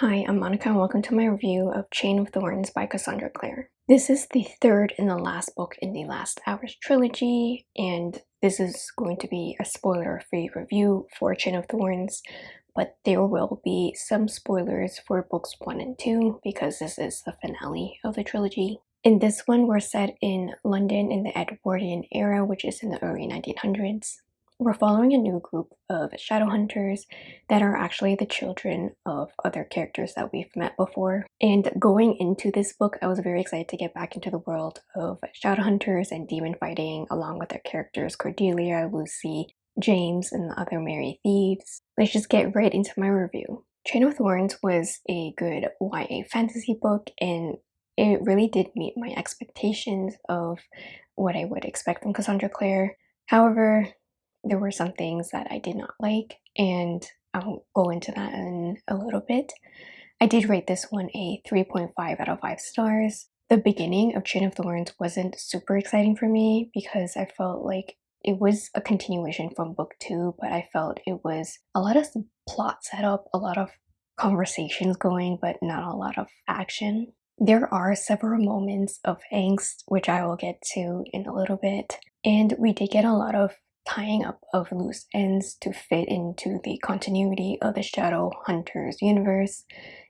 Hi, I'm Monica and welcome to my review of Chain of Thorns by Cassandra Clare. This is the third and the last book in the Last Hours trilogy, and this is going to be a spoiler-free review for Chain of Thorns, but there will be some spoilers for books 1 and 2 because this is the finale of the trilogy. In this one, we're set in London in the Edwardian era, which is in the early 1900s. We're following a new group of Shadowhunters that are actually the children of other characters that we've met before. And going into this book, I was very excited to get back into the world of Shadowhunters and demon fighting along with their characters Cordelia, Lucy, James, and the other merry thieves. Let's just get right into my review. Chain of Thorns was a good YA fantasy book and it really did meet my expectations of what I would expect from Cassandra Clare. However, there were some things that I did not like, and I'll go into that in a little bit. I did rate this one a 3.5 out of 5 stars. The beginning of Chain of Thorns wasn't super exciting for me because I felt like it was a continuation from book 2, but I felt it was a lot of plot setup, a lot of conversations going, but not a lot of action. There are several moments of angst, which I will get to in a little bit, and we did get a lot of tying up of loose ends to fit into the continuity of the Shadow Hunters universe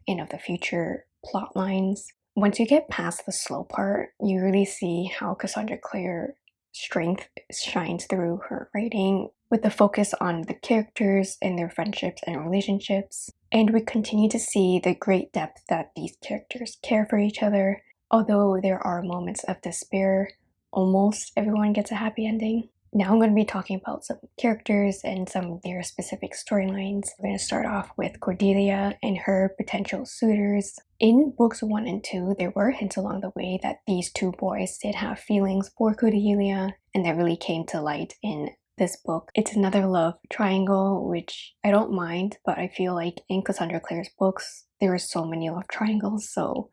and of the future plot lines. Once you get past the slow part, you really see how Cassandra Clare strength shines through her writing with the focus on the characters and their friendships and relationships. And we continue to see the great depth that these characters care for each other. Although there are moments of despair, almost everyone gets a happy ending. Now I'm going to be talking about some characters and some of their specific storylines. We're going to start off with Cordelia and her potential suitors. In books 1 and 2, there were hints along the way that these two boys did have feelings for Cordelia, and that really came to light in this book. It's another love triangle, which I don't mind, but I feel like in Cassandra Clare's books, there are so many love triangles, so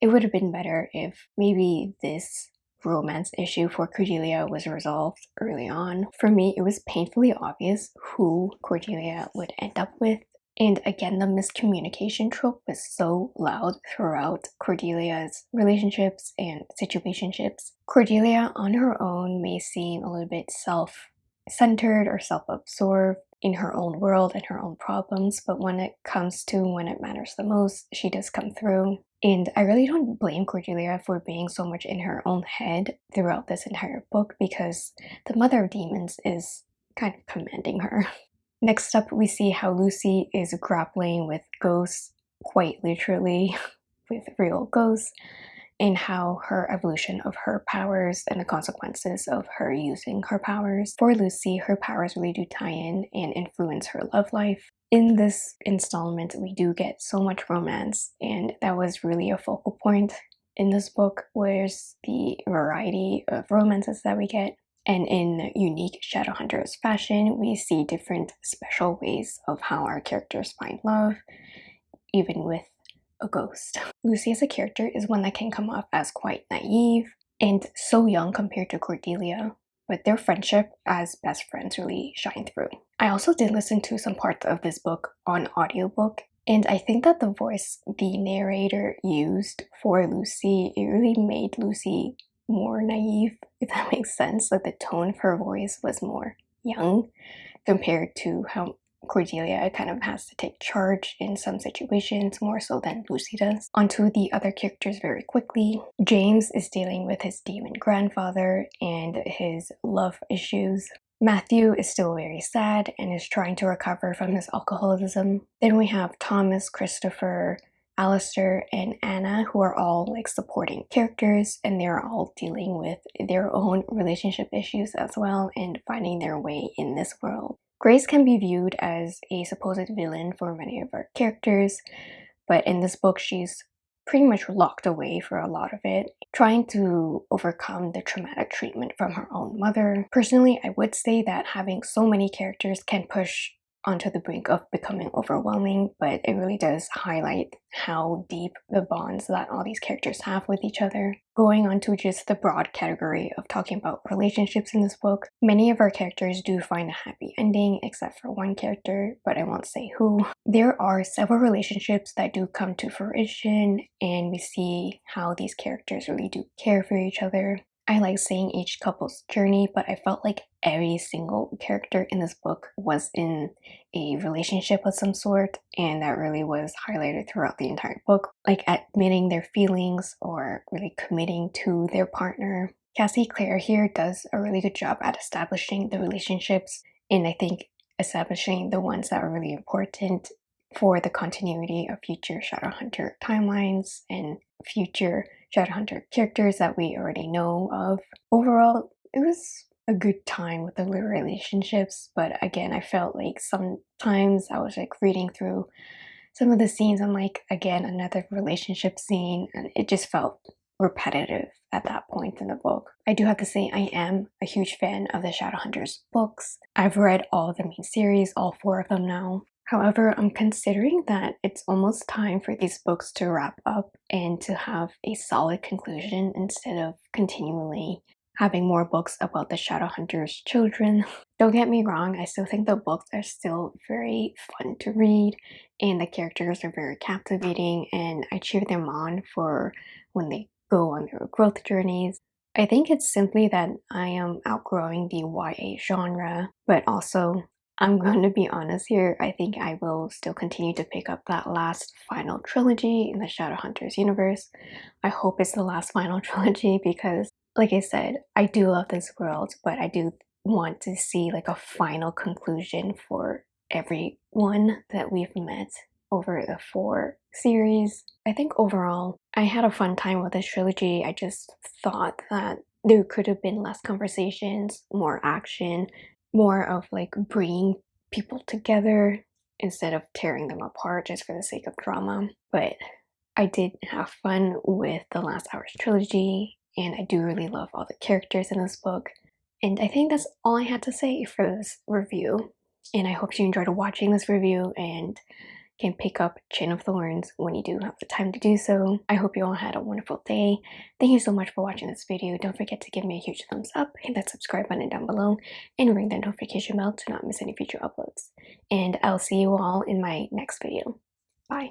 it would have been better if maybe this romance issue for Cordelia was resolved early on. For me, it was painfully obvious who Cordelia would end up with. And again, the miscommunication trope was so loud throughout Cordelia's relationships and situationships. Cordelia on her own may seem a little bit self-centered or self-absorbed in her own world and her own problems, but when it comes to when it matters the most, she does come through. And I really don't blame Cordelia for being so much in her own head throughout this entire book because the Mother of Demons is kind of commanding her. Next up, we see how Lucy is grappling with ghosts, quite literally, with real ghosts, and how her evolution of her powers and the consequences of her using her powers. For Lucy, her powers really do tie in and influence her love life in this installment, we do get so much romance, and that was really a focal point in this book, where's the variety of romances that we get. And in unique Shadowhunters fashion, we see different special ways of how our characters find love, even with a ghost. Lucy as a character is one that can come off as quite naive and so young compared to Cordelia, but their friendship as best friends really shine through. I also did listen to some parts of this book on audiobook and I think that the voice the narrator used for Lucy, it really made Lucy more naive, if that makes sense. Like the tone of her voice was more young compared to how Cordelia kind of has to take charge in some situations more so than Lucy does. Onto the other characters very quickly. James is dealing with his demon grandfather and his love issues. Matthew is still very sad and is trying to recover from his alcoholism. Then we have Thomas, Christopher, Alistair, and Anna who are all like supporting characters and they're all dealing with their own relationship issues as well and finding their way in this world. Grace can be viewed as a supposed villain for many of our characters, but in this book she's pretty much locked away for a lot of it, trying to overcome the traumatic treatment from her own mother. Personally, I would say that having so many characters can push onto the brink of becoming overwhelming, but it really does highlight how deep the bonds that all these characters have with each other. Going on to just the broad category of talking about relationships in this book, many of our characters do find a happy ending, except for one character, but I won't say who. There are several relationships that do come to fruition, and we see how these characters really do care for each other. I like seeing each couple's journey, but I felt like every single character in this book was in a relationship of some sort, and that really was highlighted throughout the entire book, like admitting their feelings or really committing to their partner. Cassie Clare here does a really good job at establishing the relationships, and I think establishing the ones that are really important for the continuity of future Shadowhunter timelines and future Shadowhunter characters that we already know of. Overall, it was a good time with the relationships, but again, I felt like sometimes I was like reading through some of the scenes, I'm like, again, another relationship scene, and it just felt repetitive at that point in the book. I do have to say I am a huge fan of the Shadowhunters books. I've read all the main series, all four of them now, However, I'm considering that it's almost time for these books to wrap up and to have a solid conclusion instead of continually having more books about the Shadowhunters' children. Don't get me wrong, I still think the books are still very fun to read and the characters are very captivating and I cheer them on for when they go on their growth journeys. I think it's simply that I am outgrowing the YA genre, but also I'm going to be honest here, I think I will still continue to pick up that last final trilogy in the Shadowhunters universe. I hope it's the last final trilogy because, like I said, I do love this world, but I do want to see like a final conclusion for everyone that we've met over the four series. I think overall, I had a fun time with this trilogy. I just thought that there could have been less conversations, more action, more of like bringing people together instead of tearing them apart just for the sake of drama. But I did have fun with the Last Hours trilogy, and I do really love all the characters in this book. And I think that's all I had to say for this review. And I hope you enjoyed watching this review and can pick up Chain of Thorns when you do have the time to do so. I hope you all had a wonderful day. Thank you so much for watching this video. Don't forget to give me a huge thumbs up, hit that subscribe button down below, and ring that notification bell to not miss any future uploads. And I'll see you all in my next video. Bye.